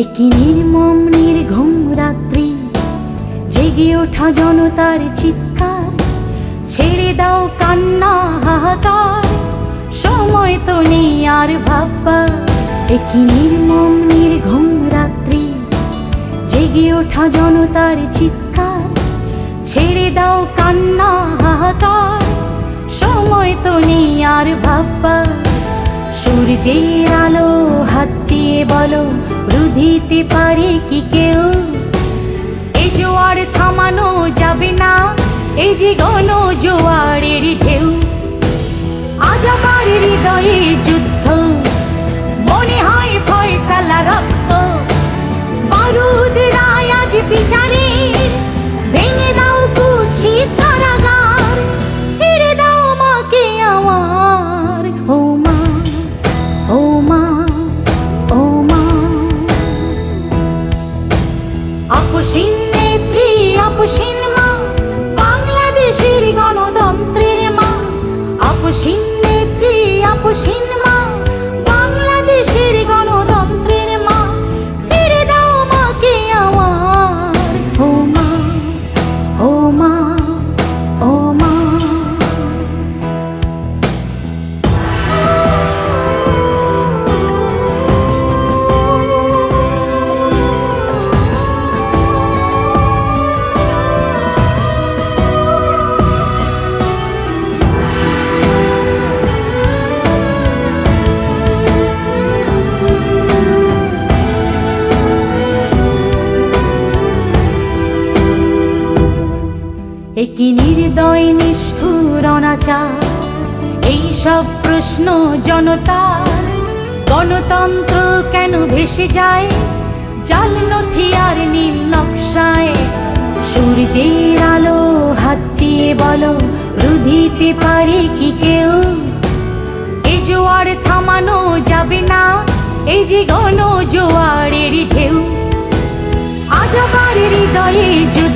একই নির্মম, নির্ঘুম রাত্রি জেগে ওঠা জনতার চিৎকার। ছেড়ে দাও কান্না, হাহাকার। সময় তো নেই আর ভাববা একই নির্মম, নির্ঘুম রাত্রি জেগে ওঠা জনতার চিৎকার। ছেড়ে দাও কান্না, হাহাকার। সময় তো নেই আর ভাববা সূর্যের আলো হাত দিয়ে বলো, রুধিতে পারে কি কেউ? এই জোয়ার থামানো যাবে না, এই যে গণ জোয়ারের ঢেউ। আজ আমার হৃদয়ে একই নির্দয় নিষ্ঠুর অনাচার। এই সব প্রশ্ন জনতার। গণতন্ত্র কেন ভেসে যায়? জাল নথি আর নীল নকশায়। সূর্যের আলো হাত দিয়ে বলো, রুধিতে পারে কি কেউ? এ জোয়ার থামানো যাবে না, এই যে গণ জোয়ারের ঢেউ। আজ আমার হৃদয়ে যুদ্ধ